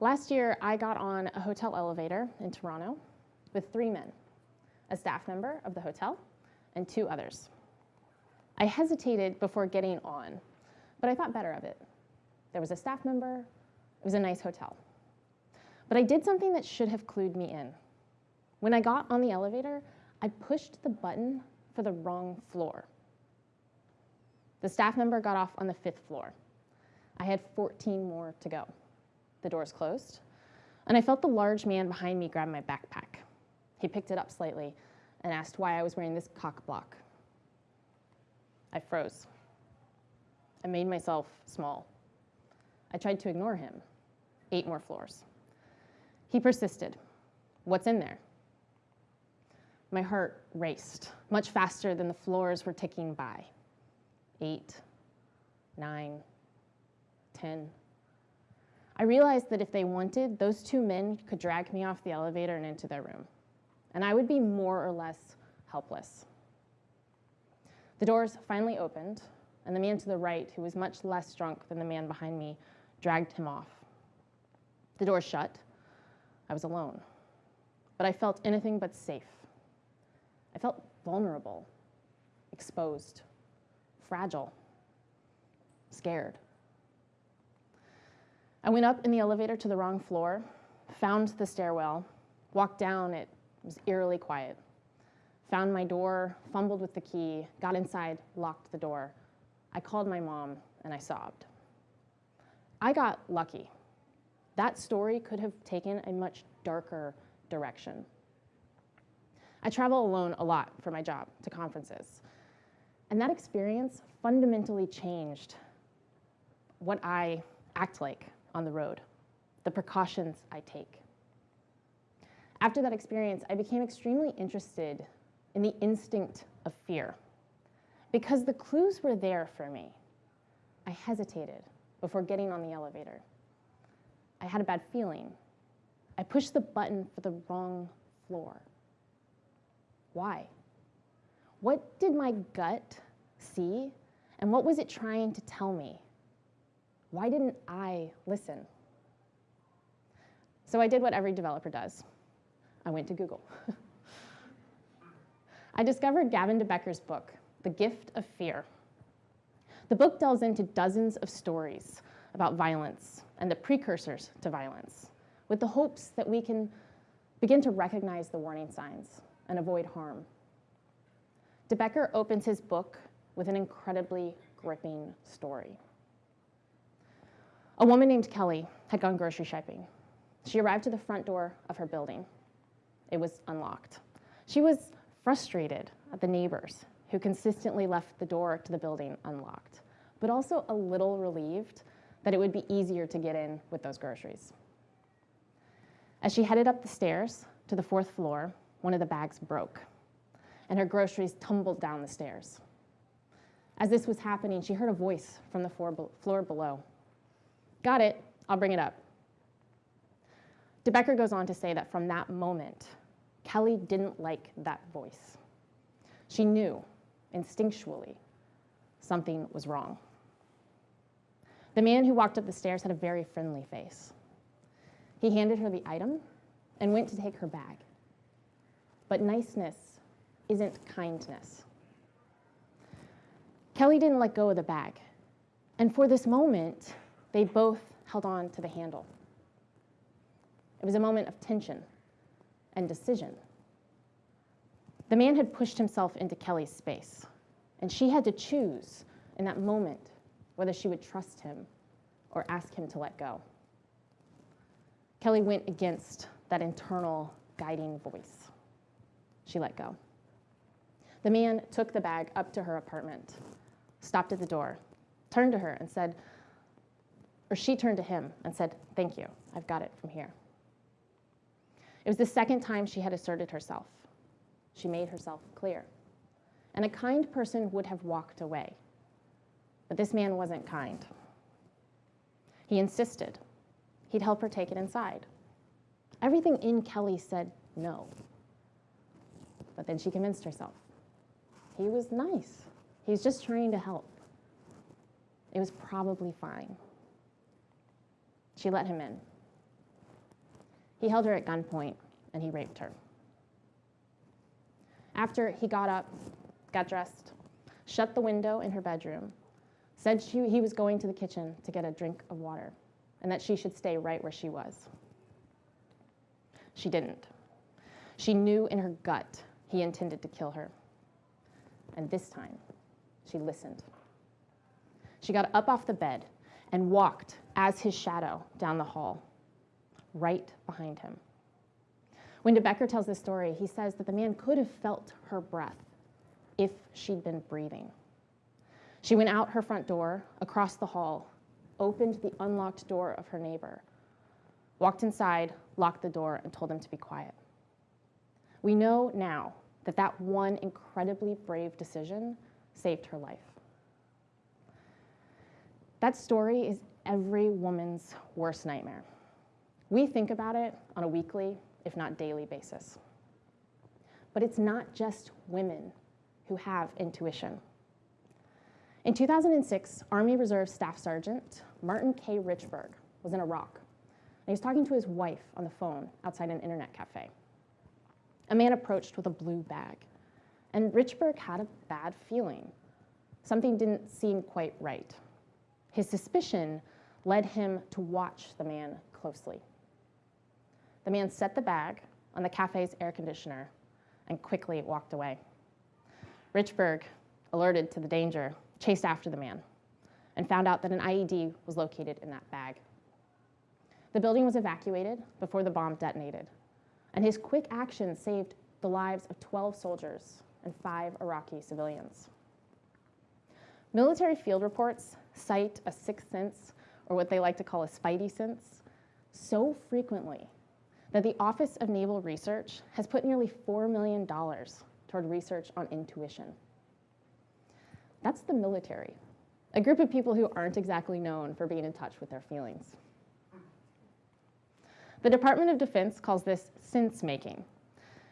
Last year, I got on a hotel elevator in Toronto with three men, a staff member of the hotel and two others. I hesitated before getting on, but I thought better of it. There was a staff member, it was a nice hotel. But I did something that should have clued me in. When I got on the elevator, I pushed the button for the wrong floor. The staff member got off on the fifth floor. I had 14 more to go. The doors closed, and I felt the large man behind me grab my backpack. He picked it up slightly and asked why I was wearing this cock block. I froze. I made myself small. I tried to ignore him. Eight more floors. He persisted. What's in there? My heart raced, much faster than the floors were ticking by. Eight, nine, ten. I realized that if they wanted, those two men could drag me off the elevator and into their room, and I would be more or less helpless. The doors finally opened, and the man to the right, who was much less drunk than the man behind me, dragged him off. The door shut. I was alone, but I felt anything but safe. I felt vulnerable, exposed, fragile, scared. I went up in the elevator to the wrong floor, found the stairwell, walked down, it was eerily quiet. Found my door, fumbled with the key, got inside, locked the door. I called my mom and I sobbed. I got lucky. That story could have taken a much darker direction. I travel alone a lot for my job to conferences. And that experience fundamentally changed what I act like on the road, the precautions I take. After that experience, I became extremely interested in the instinct of fear. Because the clues were there for me, I hesitated before getting on the elevator. I had a bad feeling. I pushed the button for the wrong floor. Why? What did my gut see, and what was it trying to tell me? Why didn't I listen? So I did what every developer does. I went to Google. I discovered Gavin de Becker's book, The Gift of Fear. The book delves into dozens of stories about violence and the precursors to violence, with the hopes that we can begin to recognize the warning signs and avoid harm. De Becker opens his book with an incredibly gripping story. A woman named Kelly had gone grocery shopping. She arrived to the front door of her building. It was unlocked. She was frustrated at the neighbors who consistently left the door to the building unlocked, but also a little relieved that it would be easier to get in with those groceries. As she headed up the stairs to the fourth floor, one of the bags broke, and her groceries tumbled down the stairs. As this was happening, she heard a voice from the floor below. Got it, I'll bring it up. De Becker goes on to say that from that moment, Kelly didn't like that voice. She knew, instinctually, something was wrong. The man who walked up the stairs had a very friendly face. He handed her the item and went to take her bag. But niceness isn't kindness. Kelly didn't let go of the bag. And for this moment, they both held on to the handle. It was a moment of tension and decision. The man had pushed himself into Kelly's space, and she had to choose in that moment whether she would trust him or ask him to let go. Kelly went against that internal guiding voice. She let go. The man took the bag up to her apartment, stopped at the door, turned to her and said, or she turned to him and said, Thank you, I've got it from here. It was the second time she had asserted herself. She made herself clear. And a kind person would have walked away. But this man wasn't kind. He insisted. He'd help her take it inside. Everything in Kelly said no. But then she convinced herself. He was nice. He was just trying to help. It was probably fine. She let him in. He held her at gunpoint and he raped her. After he got up, got dressed, shut the window in her bedroom, said she, he was going to the kitchen to get a drink of water and that she should stay right where she was. She didn't. She knew in her gut he intended to kill her. And this time, she listened. She got up off the bed and walked as his shadow down the hall, right behind him. When De Becker tells this story, he says that the man could have felt her breath if she'd been breathing. She went out her front door, across the hall, opened the unlocked door of her neighbor, walked inside, locked the door, and told him to be quiet. We know now that that one incredibly brave decision saved her life. That story is every woman's worst nightmare. We think about it on a weekly, if not daily basis. But it's not just women who have intuition. In 2006, Army Reserve Staff Sergeant Martin K. Richburg was in Iraq. And he was talking to his wife on the phone outside an internet cafe. A man approached with a blue bag, and Richburg had a bad feeling. Something didn't seem quite right. His suspicion led him to watch the man closely. The man set the bag on the cafe's air conditioner and quickly walked away. Richburg, alerted to the danger, chased after the man and found out that an IED was located in that bag. The building was evacuated before the bomb detonated, and his quick action saved the lives of 12 soldiers and five Iraqi civilians. Military field reports cite a sixth sense, or what they like to call a spidey sense, so frequently that the Office of Naval Research has put nearly $4 million toward research on intuition. That's the military, a group of people who aren't exactly known for being in touch with their feelings. The Department of Defense calls this sense making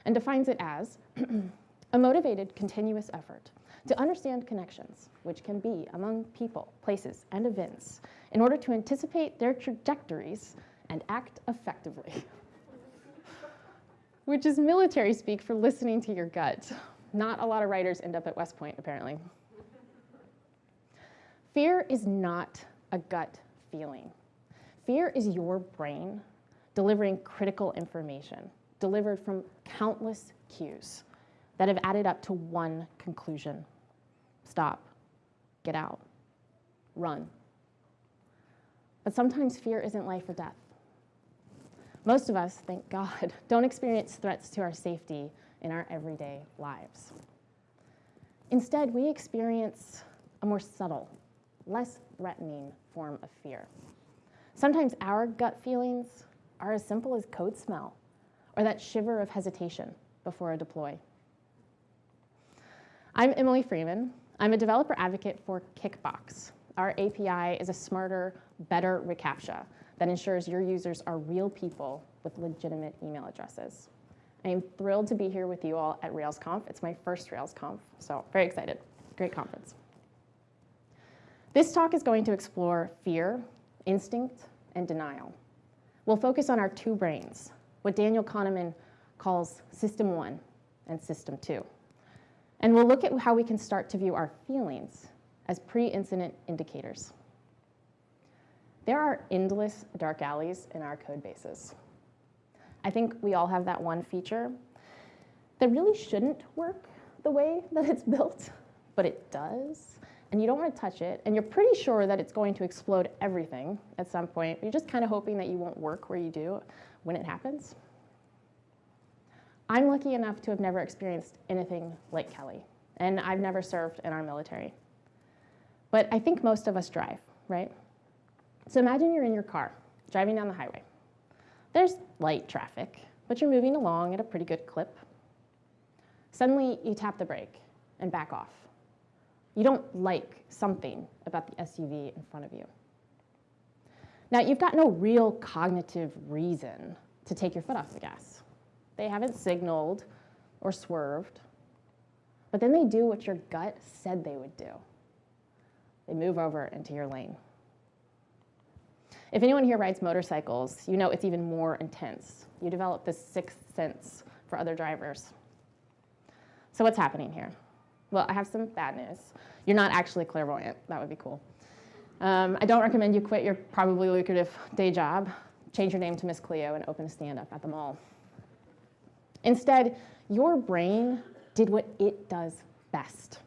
and defines it as a motivated, continuous effort to understand connections, which can be among people, places, and events, in order to anticipate their trajectories and act effectively. which is military speak for listening to your gut. Not a lot of writers end up at West Point, apparently. Fear is not a gut feeling. Fear is your brain delivering critical information, delivered from countless cues that have added up to one conclusion. Stop, get out, run. But sometimes fear isn't life or death. Most of us, thank God, don't experience threats to our safety in our everyday lives. Instead, we experience a more subtle, less threatening form of fear. Sometimes our gut feelings are as simple as code smell or that shiver of hesitation before a deploy. I'm Emily Freeman. I'm a developer advocate for Kickbox. Our API is a smarter, better reCAPTCHA that ensures your users are real people with legitimate email addresses. I am thrilled to be here with you all at RailsConf. It's my first RailsConf, so very excited. Great conference. This talk is going to explore fear, instinct, and denial. We'll focus on our two brains, what Daniel Kahneman calls System 1 and System 2. And we'll look at how we can start to view our feelings as pre-incident indicators. There are endless dark alleys in our code bases. I think we all have that one feature that really shouldn't work the way that it's built, but it does and you don't want to touch it, and you're pretty sure that it's going to explode everything at some point. You're just kind of hoping that you won't work where you do when it happens. I'm lucky enough to have never experienced anything like Kelly, and I've never served in our military. But I think most of us drive, right? So imagine you're in your car, driving down the highway. There's light traffic, but you're moving along at a pretty good clip. Suddenly, you tap the brake and back off. You don't like something about the SUV in front of you. Now, you've got no real cognitive reason to take your foot off the gas. They haven't signaled or swerved, but then they do what your gut said they would do. They move over into your lane. If anyone here rides motorcycles, you know it's even more intense. You develop this sixth sense for other drivers. So what's happening here? Well, I have some bad news. You're not actually clairvoyant. That would be cool. Um, I don't recommend you quit your probably lucrative day job, change your name to Miss Cleo, and open a stand-up at the mall. Instead, your brain did what it does best.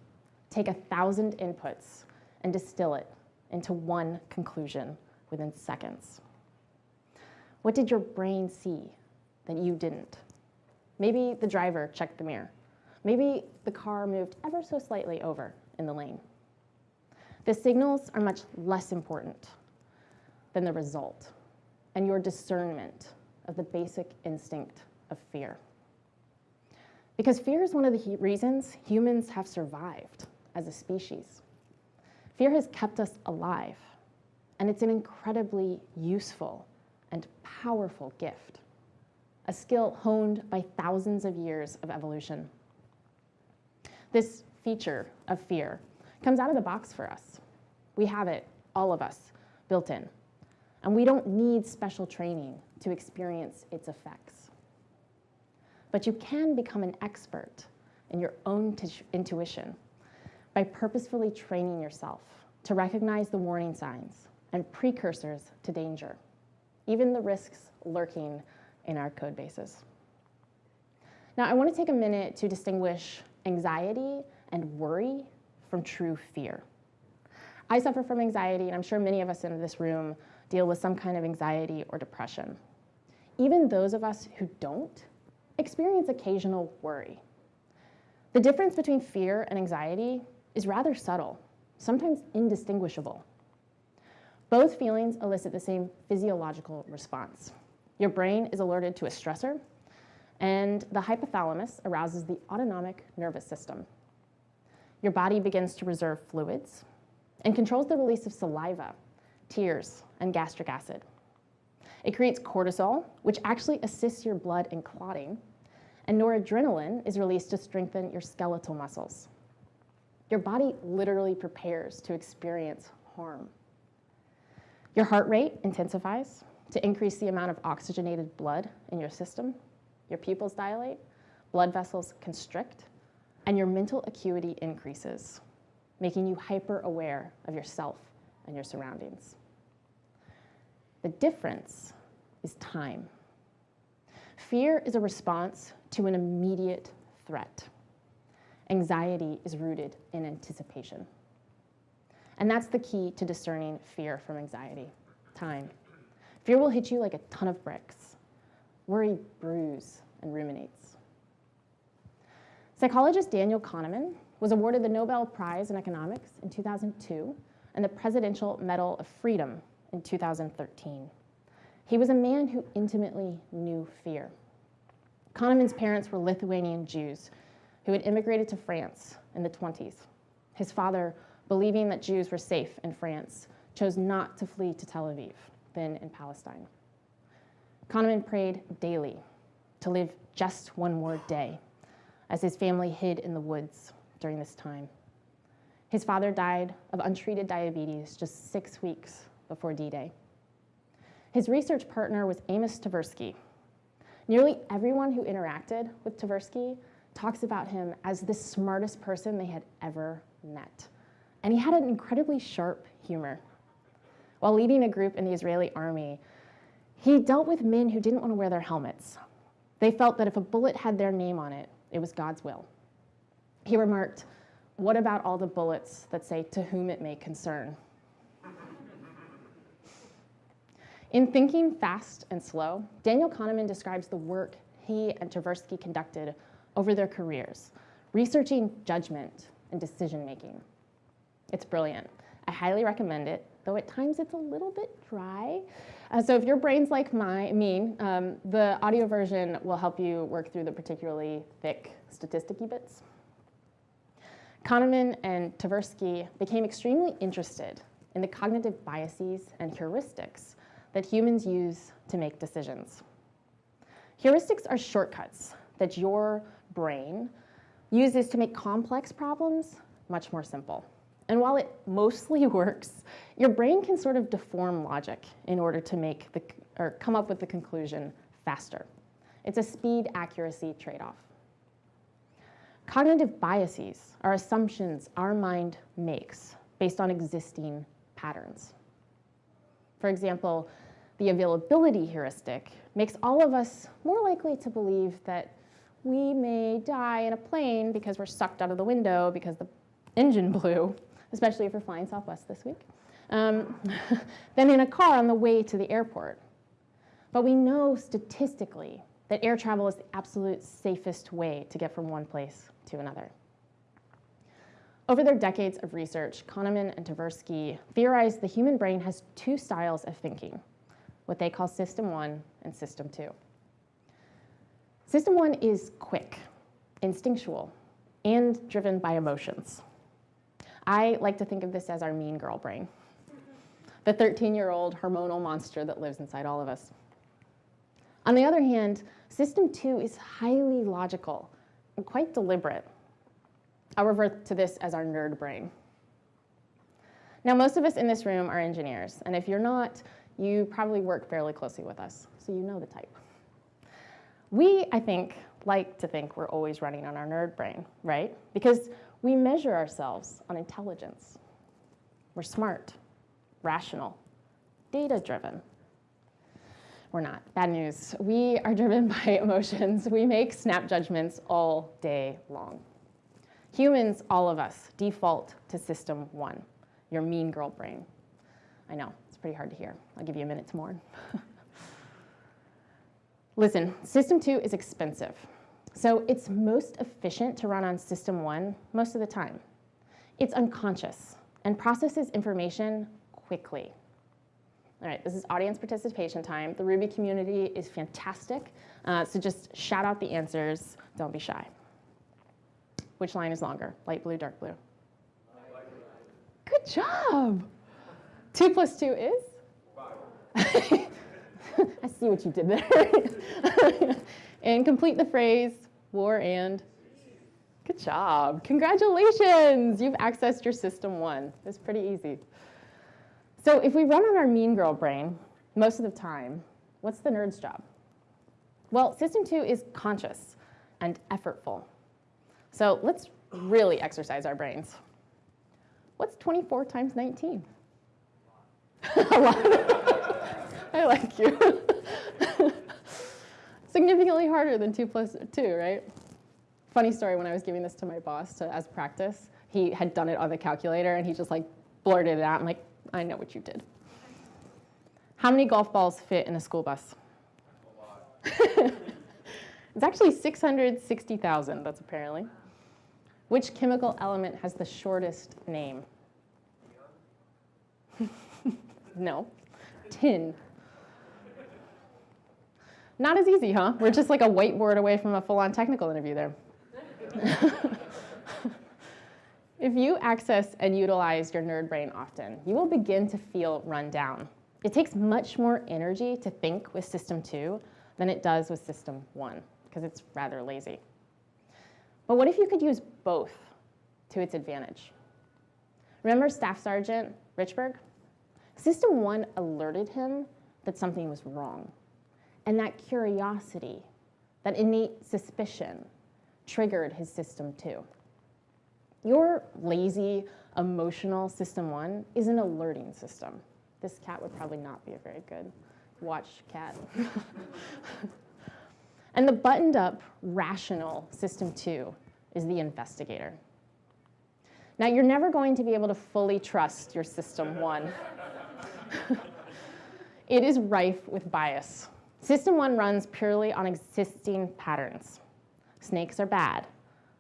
Take a thousand inputs and distill it into one conclusion within seconds. What did your brain see that you didn't? Maybe the driver checked the mirror. Maybe the car moved ever so slightly over in the lane. The signals are much less important than the result and your discernment of the basic instinct of fear. Because fear is one of the reasons humans have survived as a species. Fear has kept us alive, and it's an incredibly useful and powerful gift, a skill honed by thousands of years of evolution. This feature of fear comes out of the box for us. We have it, all of us, built in. And we don't need special training to experience its effects. But you can become an expert in your own intuition by purposefully training yourself to recognize the warning signs and precursors to danger, even the risks lurking in our code bases. Now, I want to take a minute to distinguish anxiety and worry from true fear. I suffer from anxiety, and I'm sure many of us in this room deal with some kind of anxiety or depression. Even those of us who don't experience occasional worry. The difference between fear and anxiety is rather subtle, sometimes indistinguishable. Both feelings elicit the same physiological response. Your brain is alerted to a stressor, and the hypothalamus arouses the autonomic nervous system. Your body begins to reserve fluids and controls the release of saliva, tears, and gastric acid. It creates cortisol, which actually assists your blood in clotting, and noradrenaline is released to strengthen your skeletal muscles. Your body literally prepares to experience harm. Your heart rate intensifies to increase the amount of oxygenated blood in your system. Your pupils dilate, blood vessels constrict, and your mental acuity increases, making you hyper aware of yourself and your surroundings. The difference is time. Fear is a response to an immediate threat. Anxiety is rooted in anticipation. And that's the key to discerning fear from anxiety, time. Fear will hit you like a ton of bricks. Worry brews and ruminates. Psychologist Daniel Kahneman was awarded the Nobel Prize in Economics in 2002 and the Presidential Medal of Freedom in 2013. He was a man who intimately knew fear. Kahneman's parents were Lithuanian Jews who had immigrated to France in the 20s. His father, believing that Jews were safe in France, chose not to flee to Tel Aviv, then in Palestine. Kahneman prayed daily to live just one more day as his family hid in the woods during this time. His father died of untreated diabetes just six weeks before D-Day. His research partner was Amos Tversky. Nearly everyone who interacted with Tversky talks about him as the smartest person they had ever met. And he had an incredibly sharp humor. While leading a group in the Israeli army, he dealt with men who didn't want to wear their helmets. They felt that if a bullet had their name on it, it was God's will. He remarked, what about all the bullets that say, to whom it may concern? In Thinking Fast and Slow, Daniel Kahneman describes the work he and Tversky conducted over their careers, researching judgment and decision making. It's brilliant. I highly recommend it, though at times it's a little bit dry. Uh, so if your brain's like my, um, the audio version will help you work through the particularly thick statisticy bits. Kahneman and Tversky became extremely interested in the cognitive biases and heuristics that humans use to make decisions. Heuristics are shortcuts that your brain uses to make complex problems much more simple. And while it mostly works, your brain can sort of deform logic in order to make the, or come up with the conclusion faster. It's a speed accuracy trade-off. Cognitive biases are assumptions our mind makes based on existing patterns. For example, the availability heuristic makes all of us more likely to believe that we may die in a plane because we're sucked out of the window because the engine blew, especially if we're flying Southwest this week, um, than in a car on the way to the airport. But we know statistically that air travel is the absolute safest way to get from one place to another. Over their decades of research, Kahneman and Tversky theorized the human brain has two styles of thinking, what they call system one and system two. System one is quick, instinctual, and driven by emotions. I like to think of this as our mean girl brain, the 13-year-old hormonal monster that lives inside all of us. On the other hand, system two is highly logical and quite deliberate. I'll revert to this as our nerd brain. Now, most of us in this room are engineers, and if you're not, you probably work fairly closely with us, so you know the type. We, I think, like to think we're always running on our nerd brain, right? Because we measure ourselves on intelligence. We're smart, rational, data-driven. We're not. Bad news. We are driven by emotions. We make snap judgments all day long. Humans, all of us, default to system one, your mean girl brain. I know, it's pretty hard to hear. I'll give you a minute to mourn. Listen, system two is expensive. So it's most efficient to run on system one most of the time. It's unconscious and processes information quickly. All right, this is audience participation time. The Ruby community is fantastic, uh, so just shout out the answers. Don't be shy. Which line is longer, light blue, dark blue? Good job. Two plus two is? I see what you did there. and complete the phrase, war and. Good job. Congratulations. You've accessed your system one. It's pretty easy. So if we run on our mean girl brain most of the time, what's the nerd's job? Well, system two is conscious and effortful. So let's really exercise our brains. What's 24 times 19? A lot. I like you. Significantly harder than 2 plus 2, right? Funny story, when I was giving this to my boss to, as practice, he had done it on the calculator and he just like blurted it out. I'm like, I know what you did. How many golf balls fit in a school bus? A lot. it's actually 660,000, that's apparently. Which chemical element has the shortest name? no, tin. Not as easy, huh? We're just like a whiteboard away from a full-on technical interview there. if you access and utilize your nerd brain often, you will begin to feel run down. It takes much more energy to think with system two than it does with system one, because it's rather lazy. But what if you could use both to its advantage? Remember Staff Sergeant Richburg? System one alerted him that something was wrong. And that curiosity, that innate suspicion, triggered his system two. Your lazy, emotional system one is an alerting system. This cat would probably not be a very good watch cat. and the buttoned up, rational system two is the investigator. Now, you're never going to be able to fully trust your system one. it is rife with bias. System one runs purely on existing patterns. Snakes are bad.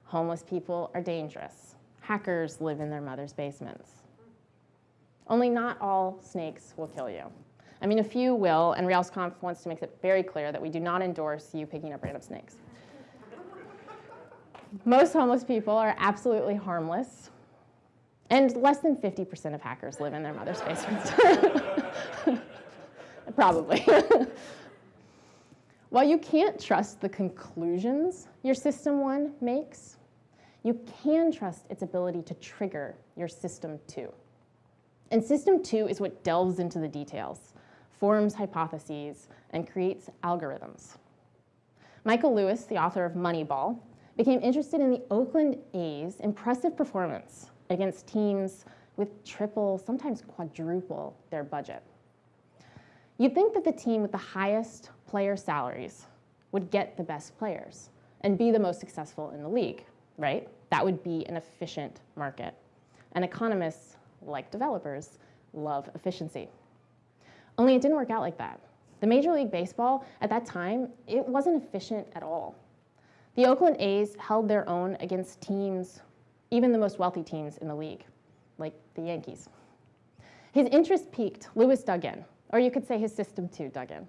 Homeless people are dangerous. Hackers live in their mother's basements. Only not all snakes will kill you. I mean, a few will, and RailsConf wants to make it very clear that we do not endorse you picking up random snakes. Most homeless people are absolutely harmless, and less than 50% of hackers live in their mother's basements. Probably. While you can't trust the conclusions your system one makes, you can trust its ability to trigger your system two. And system two is what delves into the details, forms hypotheses, and creates algorithms. Michael Lewis, the author of Moneyball, became interested in the Oakland A's impressive performance against teams with triple, sometimes quadruple their budget. You'd think that the team with the highest player salaries would get the best players and be the most successful in the league, right? That would be an efficient market. And economists, like developers, love efficiency. Only it didn't work out like that. The Major League Baseball, at that time, it wasn't efficient at all. The Oakland A's held their own against teams, even the most wealthy teams in the league, like the Yankees. His interest piqued, Lewis dug in, or you could say his system two, dug in.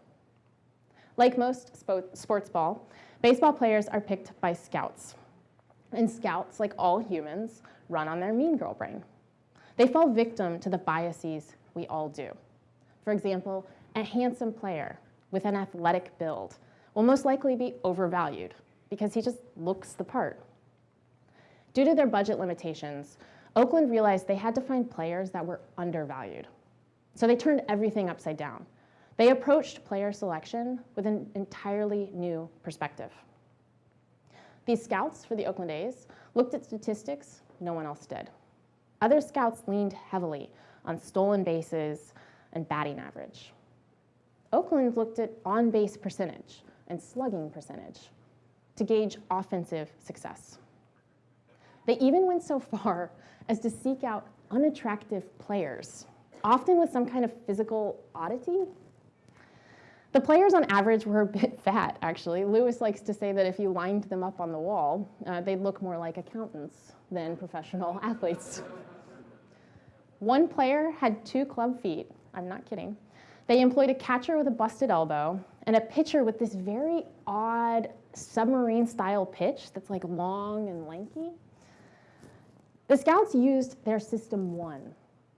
Like most sports ball, baseball players are picked by scouts. And scouts, like all humans, run on their mean girl brain. They fall victim to the biases we all do. For example, a handsome player with an athletic build will most likely be overvalued because he just looks the part. Due to their budget limitations, Oakland realized they had to find players that were undervalued. So they turned everything upside down. They approached player selection with an entirely new perspective. These scouts for the Oakland A's looked at statistics no one else did. Other scouts leaned heavily on stolen bases and batting average. Oakland looked at on-base percentage and slugging percentage to gauge offensive success. They even went so far as to seek out unattractive players, often with some kind of physical oddity. The players on average were a bit fat, actually. Lewis likes to say that if you lined them up on the wall, uh, they'd look more like accountants than professional athletes. One player had two club feet, I'm not kidding. They employed a catcher with a busted elbow and a pitcher with this very odd submarine style pitch that's like long and lanky. The scouts used their system one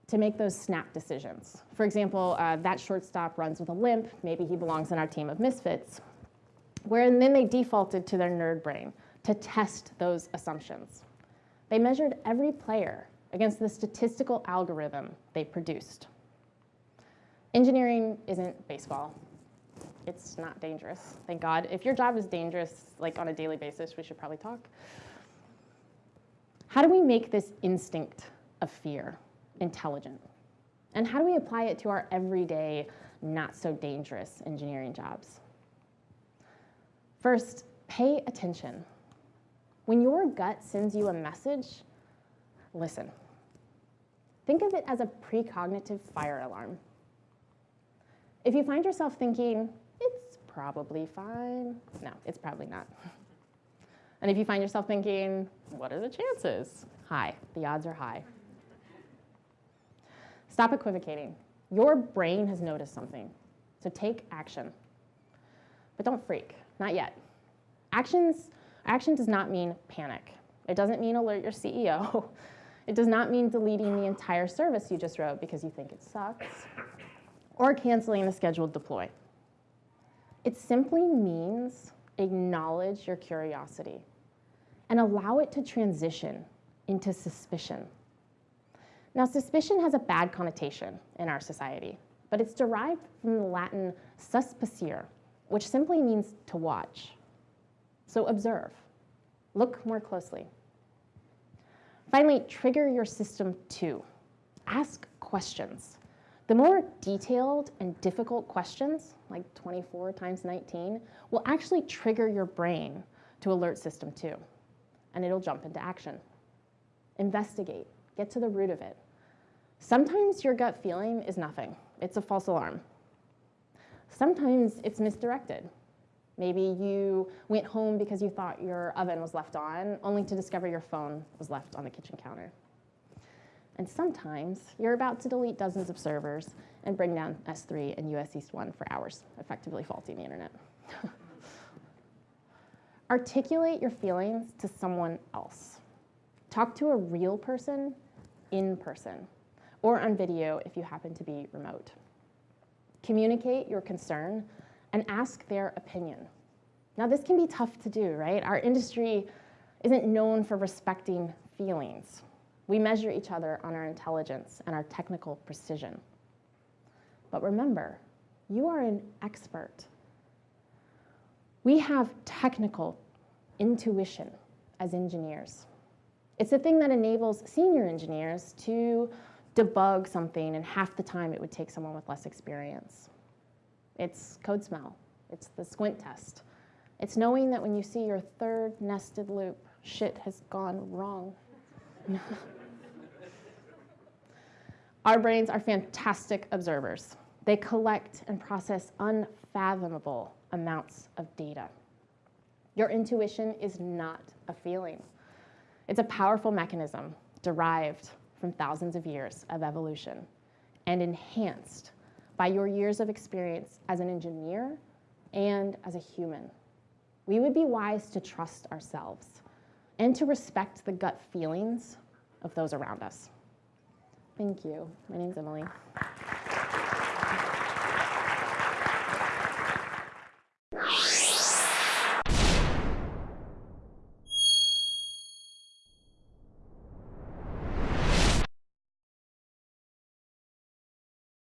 to make those snap decisions. For example, uh, that shortstop runs with a limp, maybe he belongs in our team of misfits. Where and then they defaulted to their nerd brain to test those assumptions. They measured every player against the statistical algorithm they produced. Engineering isn't baseball. It's not dangerous, thank God. If your job is dangerous, like on a daily basis, we should probably talk. How do we make this instinct of fear intelligent? And how do we apply it to our everyday, not so dangerous engineering jobs? First, pay attention. When your gut sends you a message, listen. Think of it as a precognitive fire alarm. If you find yourself thinking, it's probably fine, no, it's probably not. And if you find yourself thinking, what are the chances? High, the odds are high. Stop equivocating. Your brain has noticed something, so take action. But don't freak, not yet. Actions, action does not mean panic. It doesn't mean alert your CEO. It does not mean deleting the entire service you just wrote because you think it sucks, or canceling a scheduled deploy. It simply means acknowledge your curiosity and allow it to transition into suspicion. Now, suspicion has a bad connotation in our society, but it's derived from the Latin suspicere, which simply means to watch. So observe, look more closely. Finally, trigger your system two. Ask questions. The more detailed and difficult questions, like 24 times 19, will actually trigger your brain to alert system two, and it'll jump into action. Investigate, get to the root of it. Sometimes your gut feeling is nothing. It's a false alarm. Sometimes it's misdirected. Maybe you went home because you thought your oven was left on, only to discover your phone was left on the kitchen counter. And sometimes you're about to delete dozens of servers and bring down S3 and US East 1 for hours, effectively faulting the internet. Articulate your feelings to someone else. Talk to a real person in person or on video if you happen to be remote. Communicate your concern and ask their opinion. Now this can be tough to do, right? Our industry isn't known for respecting feelings. We measure each other on our intelligence and our technical precision. But remember, you are an expert. We have technical intuition as engineers. It's the thing that enables senior engineers to debug something in half the time it would take someone with less experience. It's code smell. It's the squint test. It's knowing that when you see your third nested loop, shit has gone wrong. Our brains are fantastic observers. They collect and process unfathomable amounts of data. Your intuition is not a feeling. It's a powerful mechanism derived from thousands of years of evolution and enhanced by your years of experience as an engineer and as a human. We would be wise to trust ourselves and to respect the gut feelings of those around us. Thank you. My name's Emily.